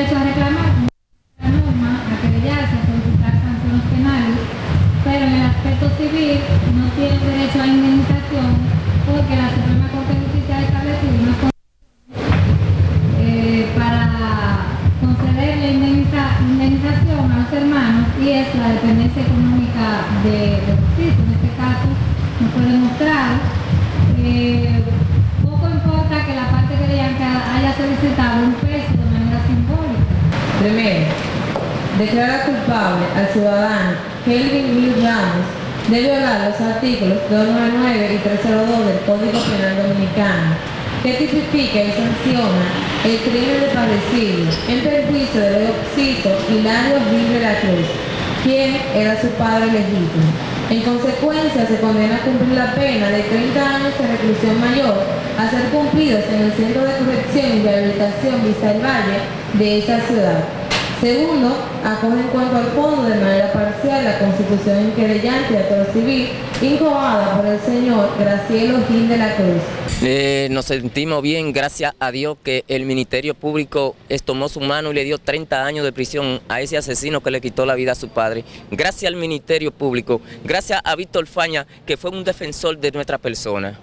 derecho a reclamar la norma, a querellarse, a solicitar sanciones penales, pero en el aspecto civil no tiene derecho a indemnización porque la Suprema Corte de Justicia ha establecido una eh, para conceder la indemnización a los hermanos y es la dependencia económica de, de los. En este caso, no fue demostrado. Eh, Primero, declara culpable al ciudadano Kelvin Will Ramos de violar los artículos 299 y 302 del Código Penal Dominicano, que tipifica y sanciona el crimen de padecido en perjuicio del occiso Hilario Gil de la Cruz, quien era su padre legítimo. En consecuencia, se condena a cumplir la pena de 30 años de reclusión mayor a ser cumplidos en el Centro de Corrección y Rehabilitación Vista del Valle de esa ciudad. Segundo, acoge en cuanto al fondo de manera parcial la constitución inquerellante de actor civil incubada por el señor Gracielo Gil de la Cruz. Eh, nos sentimos bien, gracias a Dios que el Ministerio Público tomó su mano y le dio 30 años de prisión a ese asesino que le quitó la vida a su padre. Gracias al Ministerio Público, gracias a Víctor Faña, que fue un defensor de nuestra persona.